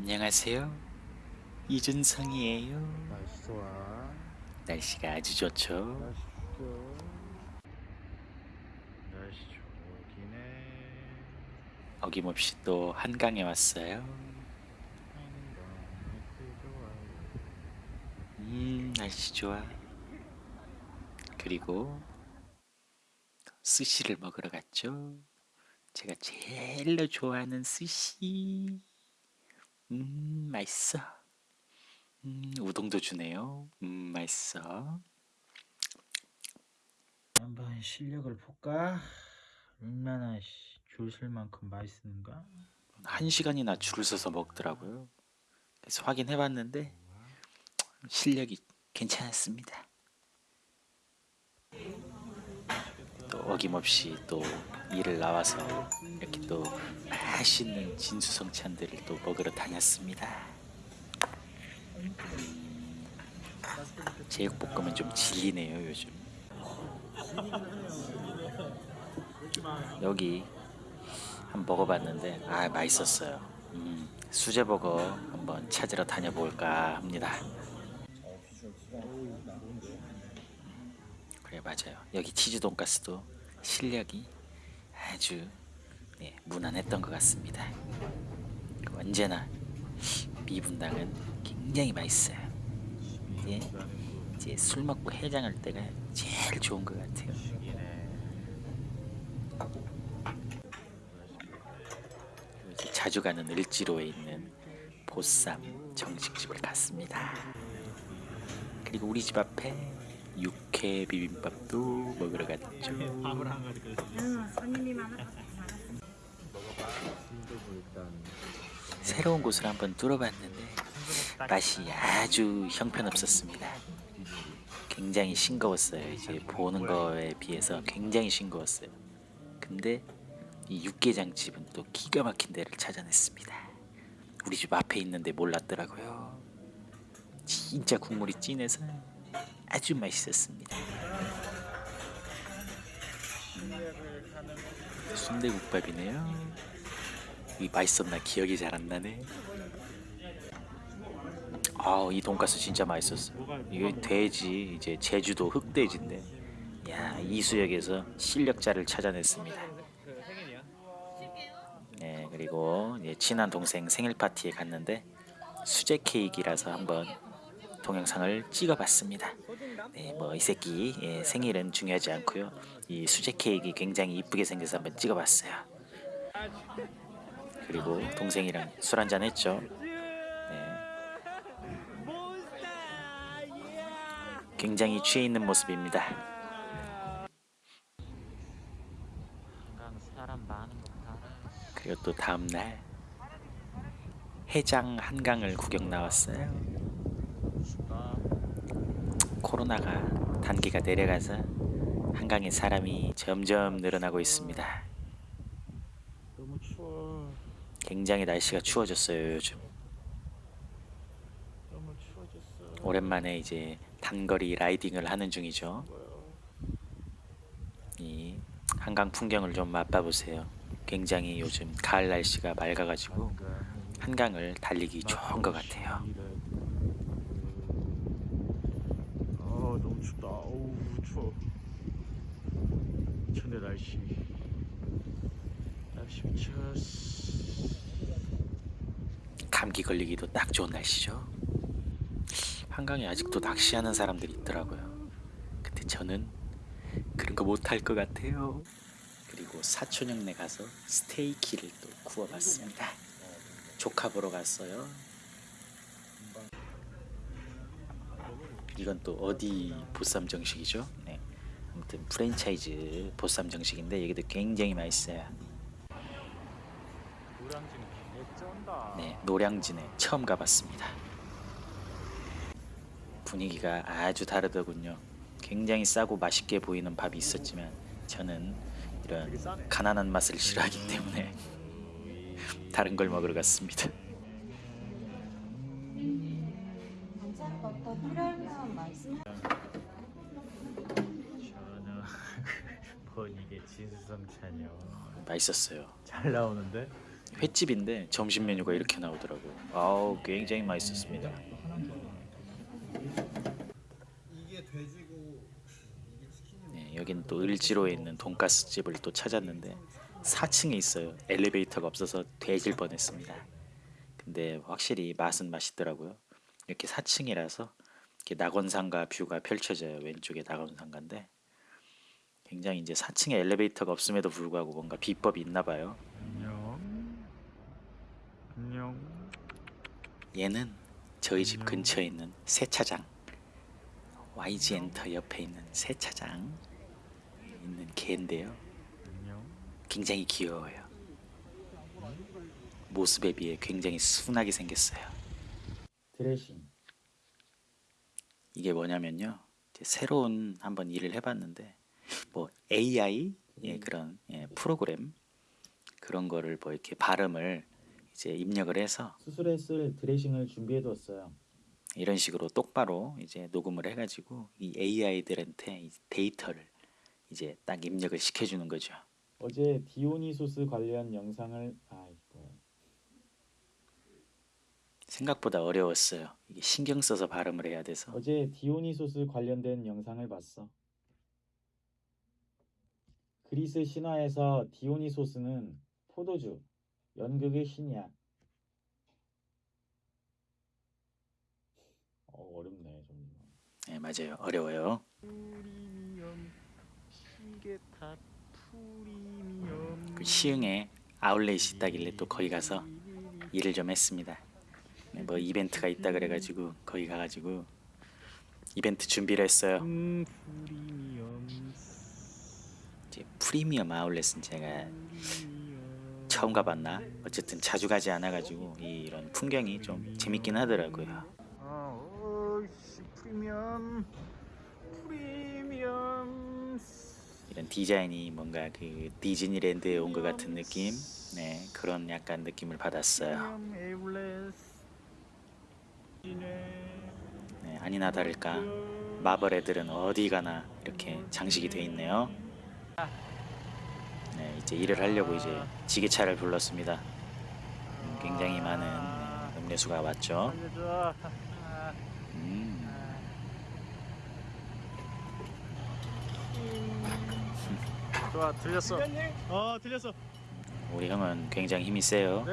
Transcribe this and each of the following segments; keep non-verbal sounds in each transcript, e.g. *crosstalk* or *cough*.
안녕하세요. 이준성이에요. 날씨 좋아. 날씨가 아주 좋죠. 날씨 좋죠. 날씨 해. 어김없이 또 한강에 왔어요. 음, 날씨 좋아. 그리고 스시를 먹으러 갔죠. 제가 제일로 좋아하는 스시. 음, 맛있어. 음, 우동도 주네요. 음, 맛있어. 한번 실력을 볼까? 얼마나 줄설 만큼 맛있는가? 한 시간이나 줄을 서서 먹더라고요. 그래서 확인해 봤는데 실력이 괜찮았습니다. 또 어김없이 또 일을 나와서 이렇게 또 맛있는 진수성찬들을 또 먹으러 다녔습니다. 제육볶음은 좀 질리네요 요즘. 여기 한번 먹어봤는데 아 맛있었어요. 음, 수제버거 한번 찾으러 다녀볼까 합니다. 그래 맞아요. 여기 치즈 돈가스도 실력이 아주 네, 무난했던 것 같습니다. 언제나 미분당은 굉장히 맛있어요. 이제, 이제 술 먹고 해장할 때가 제일 좋은 것 같아요. 자주 가는 을지로에 있는 보쌈 정식집을 갔습니다. 그리고 우리 집 앞에 육회 비빔밥도 먹으러 갔죠. 응, 손님이 많아서 일단 새로운 곳을 한번 뚫어봤는데 맛이 아주 형편없었습니다. 굉장히 싱거웠어요. 이제 보는 거에 비해서 굉장히 싱거웠어요. 근데 이 육개장집은 또 기가 막힌 데를 찾아냈습니다. 우리 집 앞에 있는데 몰랐더라고요. 진짜 국물이 진해서 아주 맛있었습니다. 순대국밥이네요. 이 맛있었나 기억이 잘 안 나네. 아, 이 돈가스 진짜 맛있었어요. 이게 돼지 이제 제주도 흑돼지인데, 야 이수역에서 실력자를 찾아냈습니다. 네, 그리고 이제 친한 동생 생일 파티에 갔는데 수제 케이크라서 한번 동영상을 찍어봤습니다. 네, 뭐이 새끼 예, 생일은 중요하지 않고요. 이 수제 케이크 굉장히 이쁘게 생겨서 한번 찍어봤어요. 그리고 동생이랑 술 한잔 했죠. 네. 굉장히 취해 있는 모습입니다. 그리고 또 다음 날 해장 한강을 구경 나왔어요. 코로나가 단계가 내려가서 한강에 사람이 점점 늘어나고 있습니다. 너무 추워. 굉장히 날씨가 추워졌어요 요즘. 너무 추워졌어. 오랜만에 이제 단거리 라이딩을 하는 중이죠. 이 한강 풍경을 좀 맛봐 보세요. 굉장히 요즘 가을 날씨가 맑아가지고 한강을 달리기 좋은 것 같아요. 아 너무 춥다. 어우 추워. 천내 날씨. 날씨 미쳤어. 감기 걸리기도 딱 좋은 날씨죠. 한강에 아직도 낚시하는 사람들이 있더라고요. 근데 저는 그런 거 못할 것 같아요. 그리고 사촌형네 가서 스테이키를 또 구워봤습니다. 조카 보러 갔어요. 이건 또 어디 보쌈 정식이죠? 네. 아무튼 프랜차이즈 보쌈 정식인데 여기도 굉장히 맛있어요. 네, 노량진에 처음 가봤습니다. 분위기가 아주 다르더군요. 굉장히 싸고 맛있게 보이는 밥이 있었지만 저는 이런 가난한 맛을 싫어하기 때문에 *laughs* 다른 걸 먹으러 갔습니다. 맛있었어요. 잘 나오는데? 횟집인데 점심 메뉴가 이렇게 나오더라고요. 아우 굉장히 맛있었습니다. 네, 여기는 또 을지로에 있는 돈가스 집을 또 찾았는데 4층에 있어요. 엘리베이터가 없어서 되질 뻔했습니다. 근데 확실히 맛은 맛있더라고요. 이렇게 4층이라서 이렇게 낙원산가 뷰가 펼쳐져요. 왼쪽에 낙원산가인데 굉장히 이제 4층에 엘리베이터가 없음에도 불구하고 뭔가 비법이 있나 봐요. 안녕 안녕 얘는 저희 집 근처에 있는 세차장 YG 엔터 옆에 있는 세차장 있는 개인데요. 안녕 굉장히 귀여워요. 모습에 비해 굉장히 순하게 생겼어요. 드레싱 이게 뭐냐면요. 이제 새로운 한번 일을 해봤는데 뭐 AI 예, 그런 예, 프로그램 그런 거를 뭐 이렇게 발음을 이제 입력을 해서 수술에 쓸 드레싱을 준비해 두었어요. 이런 식으로 똑바로 이제 녹음을 해가지고 이 AI들한테 이 데이터를 이제 딱 입력을 시켜주는 거죠. 어제 디오니소스 관련 영상을 아이고 생각보다 어려웠어요. 이게 신경 써서 발음을 해야 돼서 어제 디오니소스 관련된 영상을 봤어. 그리스 신화에서 디오니소스는 포도주, 연극의 신이야. 어, 어렵네 좀. 네, 맞아요. 어려워요. 프리미엄 시계탑 프리미엄 그 시흥에 아울렛이 있다길래 또 거기 가서 일을 좀 했습니다. 네, 뭐 이벤트가 있다 그래가지고 거기 가가지고 이벤트 준비를 했어요. 음, 프리미엄 이제 프리미엄 아울렛은 제가 처음 가봤나? 어쨌든 자주 가지 않아가지고 이- 이런 풍경이 좀 재밌긴 하더라고요. 아, 프리미엄 프리미엄 이런 디자인이 뭔가 그 디즈니랜드에 온 것 같은 느낌, 네 그런 약간 느낌을 받았어요. 네, 아니나 다를까 마블 애들은 어디 가나 이렇게 장식이 돼 있네요. 네, 이제 일을 하려고 이제 지게차를 불렀습니다. 음, 굉장히 많은 네, 음료수가 왔죠. 음, 좋아 들렸어 어 들렸어 우리 형은 굉장히 힘이 세요.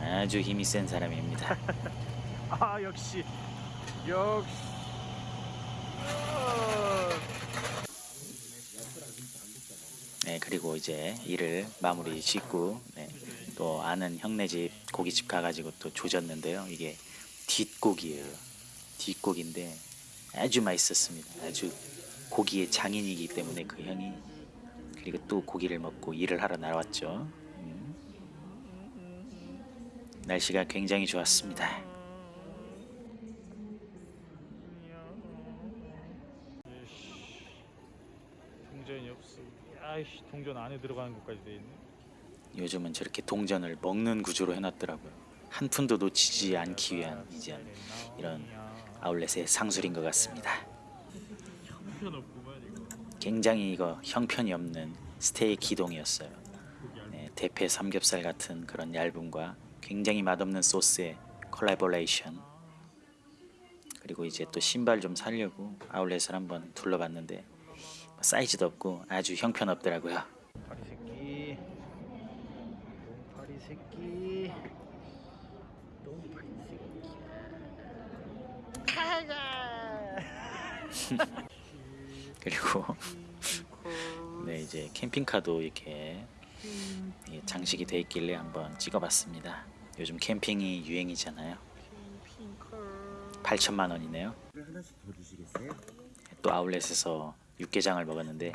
아주 힘이 센 사람입니다. *laughs* 아 역시 역시 어. 네, 그리고 이제 일을 마무리 짓고 네, 또 아는 형네 집 고깃집 가가지고 또 조졌는데요. 이게 뒷고기예요. 뒷고기인데 아주 맛있었습니다. 아주 고기의 장인이기 때문에 그 형이 그리고 또 고기를 먹고 일을 하러 나왔죠. 음. 날씨가 굉장히 좋았습니다. 동전이 없어 아이씨 동전 안에 들어가는 것까지 돼 있네 요즘은 저렇게 동전을 먹는 구조로 해놨더라고요. 한 푼도 놓치지 않기 위한 이제 이런 아울렛의 상술인 것 같습니다. 굉장히 이거 형편이 없는 스테이크 기동이었어요. 네, 대패 삼겹살 같은 그런 얇음과 굉장히 맛없는 소스의 콜라보레이션. 그리고 이제 또 신발 좀 사려고 아울렛을 한번 둘러봤는데 사이즈도 없고 아주 형편없더라고요. 파리 새끼 똥파리 새끼 똥파리 새끼 *laughs* 그리고 네 이제 캠핑카도 이렇게 예, 장식이 돼 있길래 한번 찍어봤습니다. 요즘 캠핑이 유행이잖아요. 8천만 원이네요. 또 아울렛에서 육개장을 먹었는데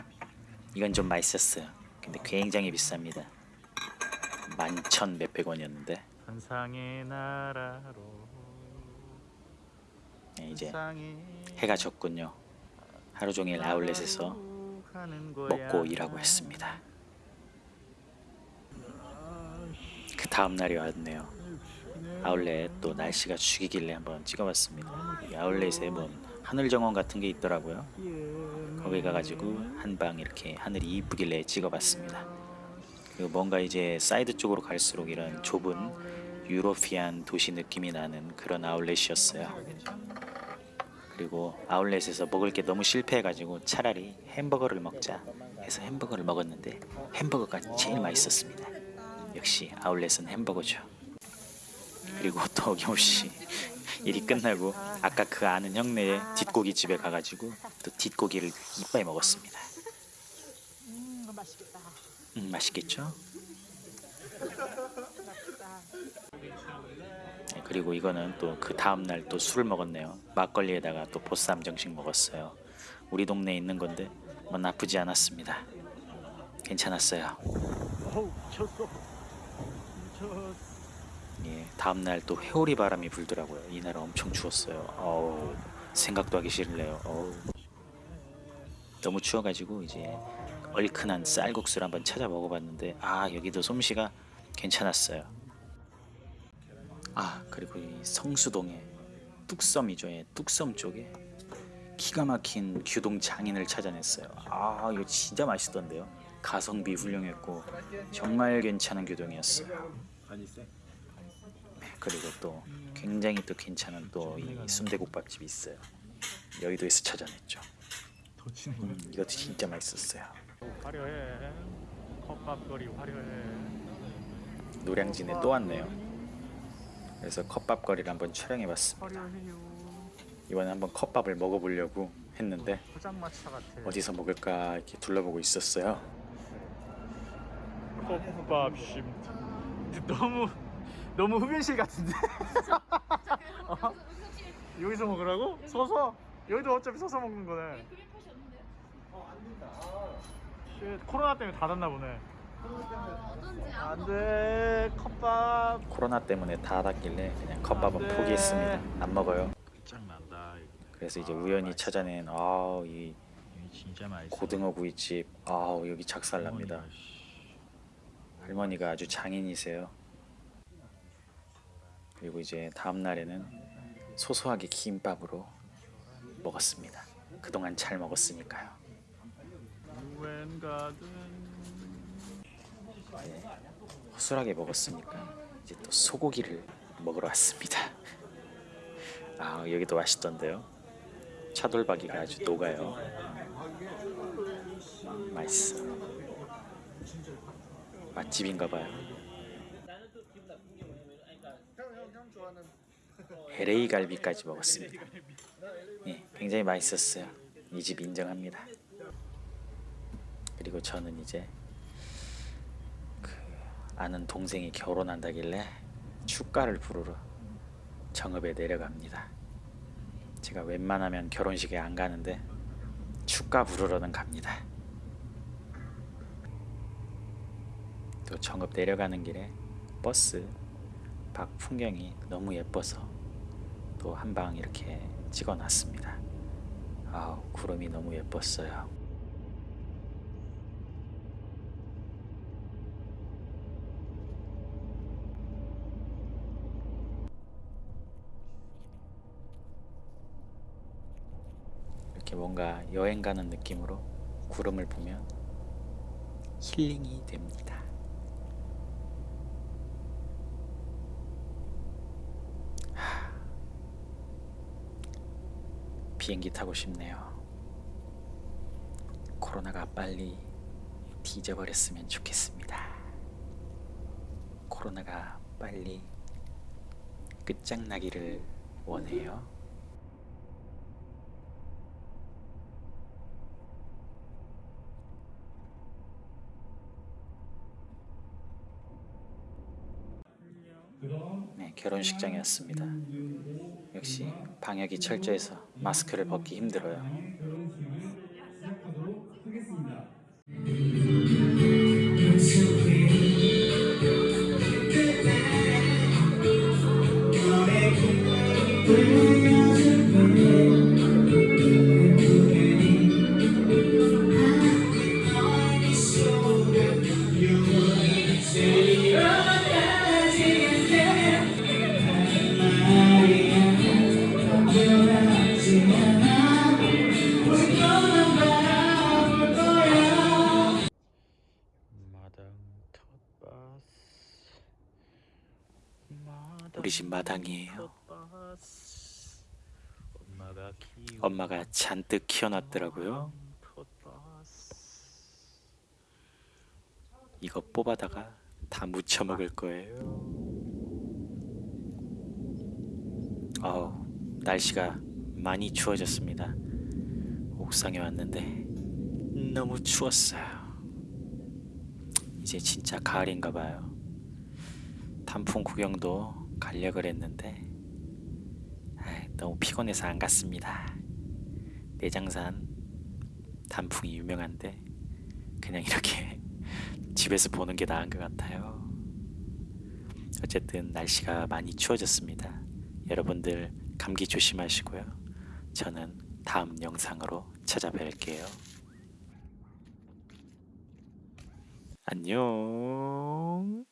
이건 좀 맛있었어요. 근데 굉장히 비쌉니다. 만천 몇백 원이었는데 환상의 나라로 네, 이제 해가 졌군요. 하루 종일 아울렛에서. 먹고 일하고 했습니다. 그 다음 날이 왔네요. 아울렛 또 날씨가 죽이길래 한번 찍어봤습니다. 이 아울렛에 뭐 하늘 정원 같은 게 있더라고요. 거기 가가지고 한 방 이렇게 하늘이 이쁘길래 찍어봤습니다. 그 뭔가 이제 사이드 쪽으로 갈수록 이런 좁은 유로피안 도시 느낌이 나는 그런 아울렛이었어요. 그리고 아울렛에서 먹을 게 너무 실패해가지고 차라리 햄버거를 먹자 해서 햄버거를 먹었는데 햄버거가 제일 맛있었습니다. 역시 아울렛은 햄버거죠. 그리고 *laughs* 또 어김없이 일이 끝나고 아까 그 아는 형네의 뒷고기 집에 가가지고 또 뒷고기를 이빨 먹었습니다. 음, 맛있겠죠? 네, 그리고 이거는 또 그 다음 날 또 술을 먹었네요. 막걸리에다가 또 보쌈 정식 먹었어요. 우리 동네에 있는 건데 뭐 나쁘지 않았습니다. 괜찮았어요. 예, 다음 날 또 회오리 바람이 불더라고요. 이날 엄청 추웠어요. 어우, 생각도 하기 싫네요. 어우. 너무 추워가지고 이제 얼큰한 쌀국수를 한번 찾아 먹어봤는데 아 여기도 솜씨가 괜찮았어요. 아 그리고 이 성수동에 뚝섬이죠. 예, 뚝섬 쪽에 기가 막힌 규동 장인을 찾아냈어요. 아 이거 진짜 맛있던데요. 가성비 훌륭했고 정말 괜찮은 규동이었어요. 그리고 또 굉장히 또 괜찮은 또 이 순대국밥집이 있어요. 여의도에서 찾아냈죠. 더 치는 거야. 음, 이것도 진짜 맛있었어요. 화려해. 컵밥거리 화려해. 노량진에 또 왔네요. 그래서 컵밥거리를 한번 촬영해봤습니다. 이번에 한번 컵밥을 먹어보려고 했는데. 어디서 먹을까 이렇게 둘러보고 있었어요. 컵밥 심. 너무 너무 흡연실 같은데. *laughs* 어? 여기서 먹으라고? 서서? 여기도 어차피 서서 먹는 거네. shit, 코로나 때문에 닫았나 보네. 안돼 컵밥. 코로나 때문에 다 닫길래 그냥 컵밥은 안 돼. 포기했습니다. 안 먹어요. 끝장난다. 그래서 이제 우연히 찾아낸 아우 이 진짜 맛있어. 고등어 구이집 아우 여기 작살납니다. 할머니가 아주 장인이세요. 그리고 이제 다음 날에는 소소하게 김밥으로 먹었습니다. 그동안 잘 먹었으니까요. 허술하게 먹었으니까 이제 또 소고기를 먹으러 왔습니다. 아 여기도 맛있던데요. 차돌박이가 아주 녹아요. 음, 맛있어. 맛집인가봐요. LA 갈비까지 먹었습니다. 예, 굉장히 맛있었어요. 이 집 인정합니다. 그리고 저는 이제 그 아는 동생이 결혼한다길래 축가를 부르러 정읍에 내려갑니다. 제가 웬만하면 결혼식에 안 가는데 축가 부르러는 갑니다. 또 정읍 내려가는 길에 버스 밖 풍경이 너무 예뻐서 또 한 방 이렇게 찍어놨습니다. 아우 구름이 너무 예뻤어요. 이렇게 뭔가 여행 가는 느낌으로 구름을 보면 힐링이 됩니다. 하, 비행기 타고 싶네요. 코로나가 빨리 뒤져버렸으면 좋겠습니다. 코로나가 빨리 끝장나기를 원해요. 네, 결혼식장이었습니다. 역시 방역이 철저해서 마스크를 벗기 힘들어요. 우리 집 마당이에요. 엄마가 잔뜩 키워놨더라고요. 이거 뽑아다가 다 무쳐 먹을 거예요. 어우, 날씨가 많이 추워졌습니다. 옥상에 왔는데 너무 추웠어요. 이제 진짜 가을인가 봐요. 단풍 구경도 가려고 했는데 너무 피곤해서 안 갔습니다. 내장산 단풍이 유명한데 그냥 이렇게 *laughs* 집에서 보는 게 나은 것 같아요. 어쨌든 날씨가 많이 추워졌습니다. 여러분들 감기 조심하시고요. 저는 다음 영상으로 찾아뵐게요. 안녕.